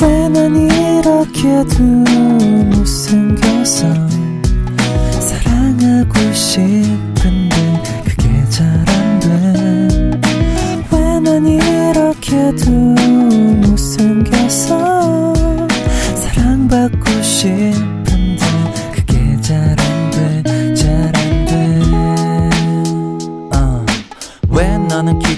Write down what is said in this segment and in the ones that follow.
왜난 이렇게도 못생겨서 사랑하고 싶은데 그게 잘 안 돼. 왜 난 이렇게도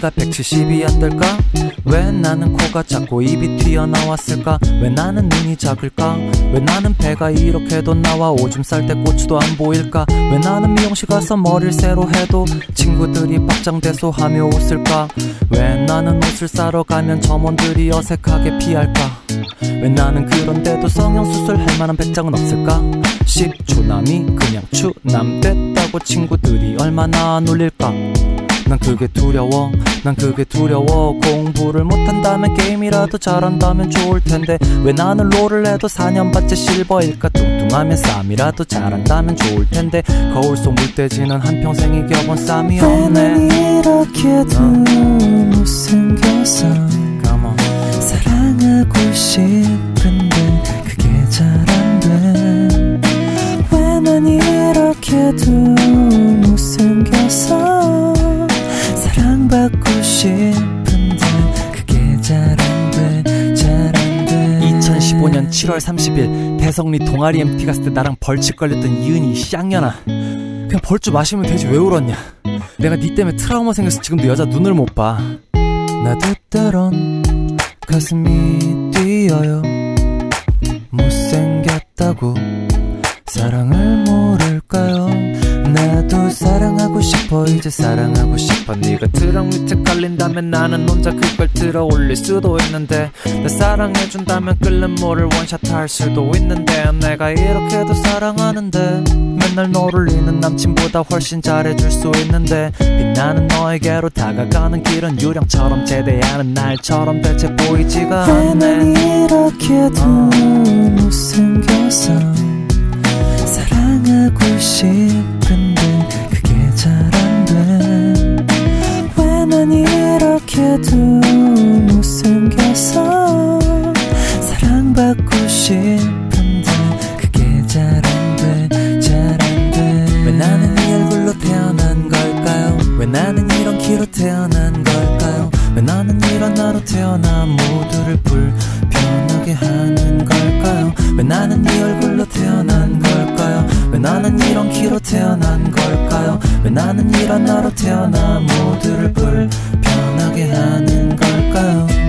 나는 키가 170이 안 될까? 왜 나는 코가 작고 입이 튀어나왔을까? 왜 나는 눈이 작을까? 왜 나는 배가 이렇게도 나와 오줌 쌀 때 고추도 안 보일까? 왜 나는 미용실 가서 머리를 새로 해도 친구들이 박장대소하며 웃을까? 왜 나는 옷을 싸러 가면 점원들이 어색하게 피할까? 왜 나는 그런데도 성형수술 할 만한 배짱은 없을까? 10초남이 그냥 추남 됐다고 친구들이 얼마나 놀릴까? 난 그게 두려워. 난 그게 두려워. 공부를 못한다면 게임이라도 잘한다면 좋을 텐데 왜 나는 롤을 해도 4년반째 실버일까? 뚱뚱하면 쌈이라도 잘한다면 좋을 텐데 거울 속 물돼지는 한평생 이겨본 쌈이 없네. 이렇게도 못생겨서 on. 사랑하고 싶은데 그게 잘 안 돼. 왜 난 이렇게도 못생겨서 사랑받고 싶은데 그게 잘 안돼 잘 안 돼. 2015년 7월 30일 대성리 동아리 MT 갔을 때 나랑 벌칙 걸렸던 이은이 쌍년아. 그냥 벌주 마시면 되지 왜 울었냐? 내가 니 때문에 트라우마 생겨서 지금도 여자 눈을 못봐. 나도 때론 가슴이 뛰어요. 못생겼다고 사랑을 모를까요 싶어. 이제 사랑하고 싶어. 네가 트럭 밑에 깔린다면 나는 혼자 그걸 들어 올릴 수도 있는데 나 사랑해준다면 끓는 물을 원샷 할 수도 있는데 내가 이렇게도 사랑하는데 맨날 너를 잃는 남친보다 훨씬 잘해줄 수 있는데 빛나는 너에게로 다가가는 길은 유령처럼 제대하는 날처럼 대체 보이지가 않네. 이렇게도 못생겨서 사랑하고 싶은데 이렇게도 못생겨서 사랑받고 싶은데 그게 잘 안돼 잘 안 돼. 왜 나는 이 얼굴로 태어난 걸까요? 왜 나는 이런 키로 태어난 걸까요? 왜 나는 이런 나로 태어나 모두를 불편하게 하는 걸까요? 왜 나는 이 얼굴로 태어난 걸까요? 왜 나는 이런 키로 태어난 걸까요? 왜 나는 이런 나로 태어나 하게 하는 걸까요?